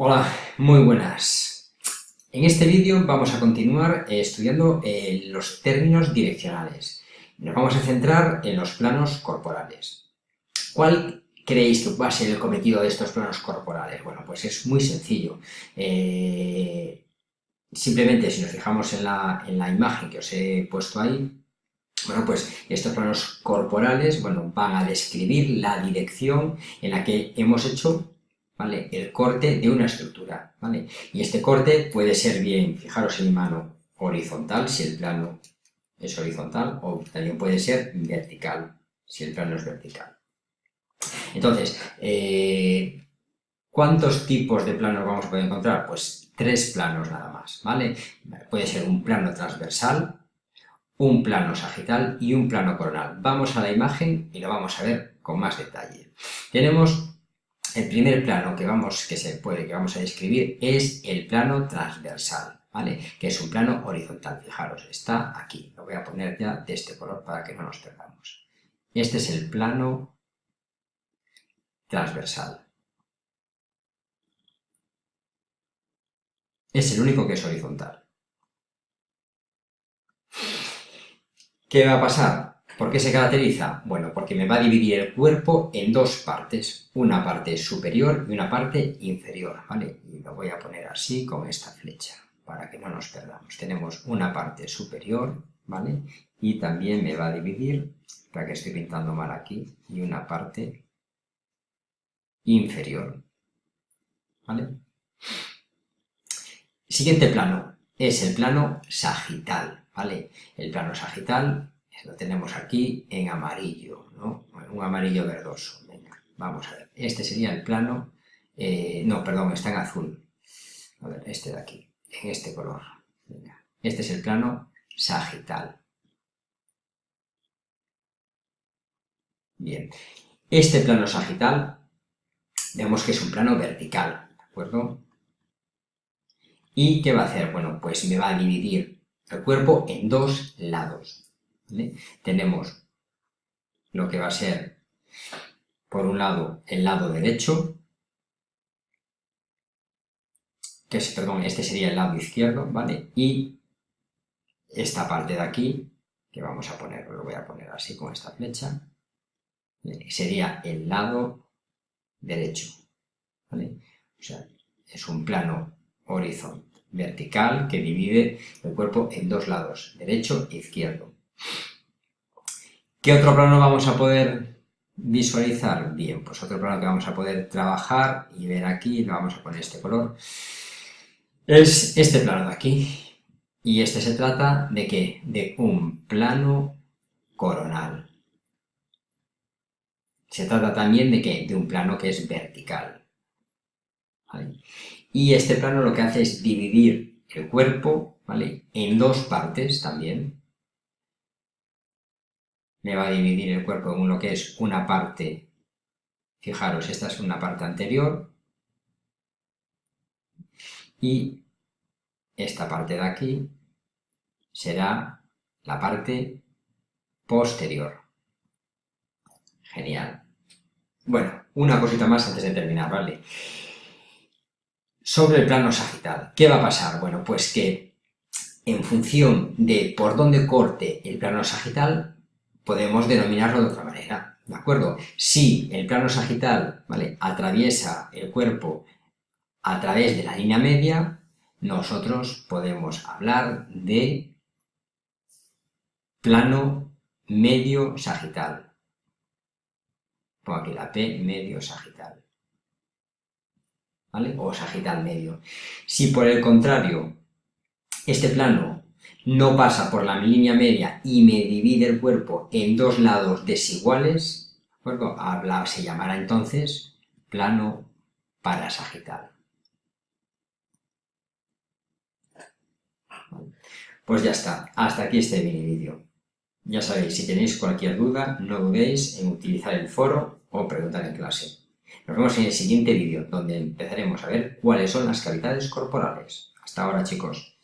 Hola, muy buenas. En este vídeo vamos a continuar eh, estudiando eh, los términos direccionales. Nos vamos a centrar en los planos corporales. ¿Cuál creéis que va a ser el cometido de estos planos corporales? Bueno, pues es muy sencillo. Eh, simplemente si nos fijamos en la, en la imagen que os he puesto ahí, bueno, pues estos planos corporales bueno, van a describir la dirección en la que hemos hecho ¿vale? El corte de una estructura, ¿vale? Y este corte puede ser bien, fijaros en mi mano, horizontal, si el plano es horizontal, o también puede ser vertical, si el plano es vertical. Entonces, eh, ¿cuántos tipos de planos vamos a poder encontrar? Pues tres planos nada más, ¿vale? Puede ser un plano transversal, un plano sagital y un plano coronal. Vamos a la imagen y lo vamos a ver con más detalle. Tenemos el primer plano que, vamos, que se puede, que vamos a describir es el plano transversal, ¿vale? Que es un plano horizontal, fijaros, está aquí. Lo voy a poner ya de este color para que no nos perdamos. Este es el plano transversal. Es el único que es horizontal. ¿Qué va a pasar? ¿Por qué se caracteriza? Bueno, porque me va a dividir el cuerpo en dos partes, una parte superior y una parte inferior, ¿vale? Y lo voy a poner así con esta flecha, para que no nos perdamos. Tenemos una parte superior, ¿vale? Y también me va a dividir, para que estoy pintando mal aquí, y una parte inferior, ¿vale? Siguiente plano, es el plano sagital, ¿vale? El plano sagital lo tenemos aquí en amarillo. Un amarillo verdoso. Venga, vamos a ver. Este sería el plano... Eh, no, perdón, está en azul. A ver, este de aquí, en este color. Venga. Este es el plano sagital. Bien. Este plano sagital, vemos que es un plano vertical, ¿de acuerdo? ¿Y qué va a hacer? Bueno, pues me va a dividir el cuerpo en dos lados. Tenemos lo que va a ser, por un lado, el lado derecho, que es, perdón, este sería el lado izquierdo, ¿vale? Y esta parte de aquí, que vamos a poner, lo voy a poner así con esta flecha, sería el lado derecho, ¿vale? O sea, es un plano horizontal vertical que divide el cuerpo en dos lados, derecho e izquierdo. ¿Qué otro plano vamos a poder visualizar? Bien, pues otro plano que vamos a poder trabajar y ver aquí, lo vamos a poner este color, es este plano de aquí. Y este se trata de qué? De un plano coronal. Se trata también de qué? De un plano que es vertical. Y este plano lo que hace es dividir el cuerpo ¿vale? en dos partes también, me va a dividir el cuerpo en uno que es una parte, fijaros, esta es una parte anterior, y esta parte de aquí será la parte posterior. Genial. Bueno, una cosita más antes de terminar, ¿vale? Sobre el plano sagital, ¿qué va a pasar? Bueno, pues que en función de por dónde corte el plano sagital, podemos denominarlo de otra manera, ¿de acuerdo? Si el plano sagital ¿vale? atraviesa el cuerpo a través de la línea media, nosotros podemos hablar de plano medio sagital. Pongo aquí la P medio sagital. ¿Vale? O sagital medio. Si por el contrario este plano no pasa por la línea media y me divide el cuerpo en dos lados desiguales, ¿de acuerdo? se llamará entonces plano parasagital. Pues ya está, hasta aquí este mini vídeo. Ya sabéis, si tenéis cualquier duda, no dudéis en utilizar el foro o preguntar en clase. Nos vemos en el siguiente vídeo, donde empezaremos a ver cuáles son las cavidades corporales. Hasta ahora, chicos.